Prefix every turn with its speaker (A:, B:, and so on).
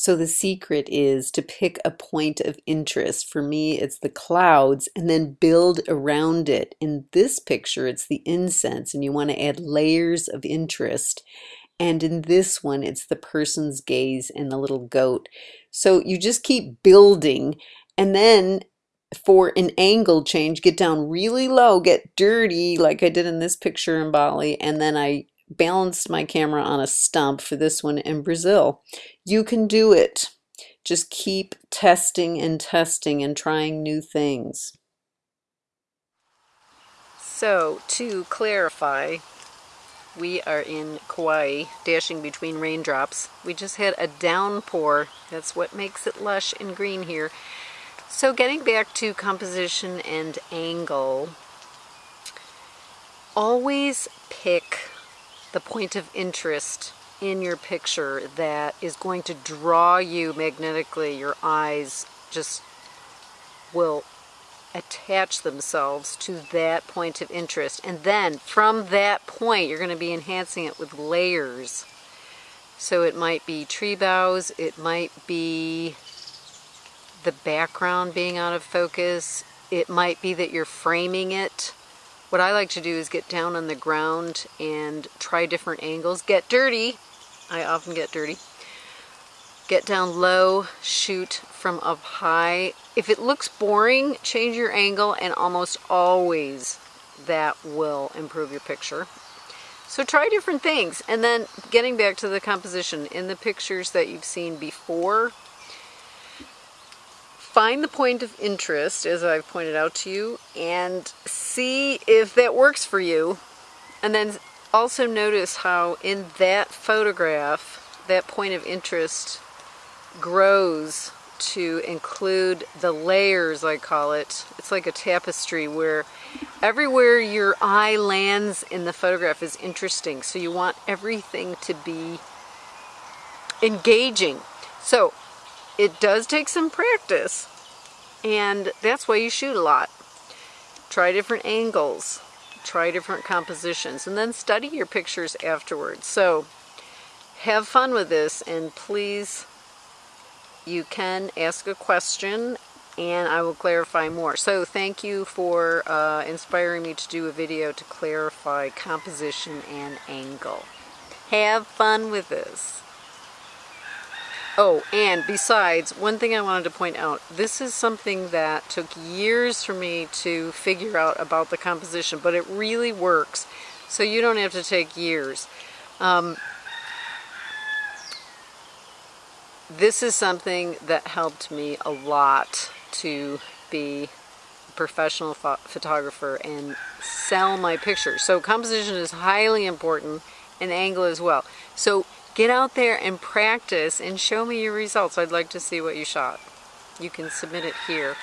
A: So the secret is to pick a point of interest. For me, it's the clouds and then build around it. In this picture, it's the incense and you want to add layers of interest. And in this one, it's the person's gaze and the little goat. So you just keep building and then for an angle change, get down really low, get dirty like I did in this picture in Bali, and then I balanced my camera on a stump for this one in Brazil. You can do it. Just keep testing and testing and trying new things. So, to clarify, we are in Kauai, dashing between raindrops. We just had a downpour. That's what makes it lush and green here. So getting back to composition and angle, always pick the point of interest in your picture that is going to draw you magnetically. Your eyes just will attach themselves to that point of interest. And then from that point, you're going to be enhancing it with layers. So it might be tree boughs, it might be the background being out of focus. It might be that you're framing it. What I like to do is get down on the ground and try different angles. Get dirty. I often get dirty. Get down low, shoot from up high. If it looks boring, change your angle and almost always that will improve your picture. So try different things. And then getting back to the composition, in the pictures that you've seen before, find the point of interest, as I've pointed out to you, and see if that works for you. And then also notice how in that photograph, that point of interest grows to include the layers, I call it. It's like a tapestry where everywhere your eye lands in the photograph is interesting. So you want everything to be engaging. So it does take some practice and that's why you shoot a lot. Try different angles, try different compositions, and then study your pictures afterwards. So have fun with this and please you can ask a question and I will clarify more. So thank you for uh, inspiring me to do a video to clarify composition and angle. Have fun with this. Oh, and besides, one thing I wanted to point out, this is something that took years for me to figure out about the composition, but it really works, so you don't have to take years. Um, this is something that helped me a lot to be a professional ph photographer and sell my pictures. So composition is highly important and angle as well. So Get out there and practice and show me your results. I'd like to see what you shot. You can submit it here.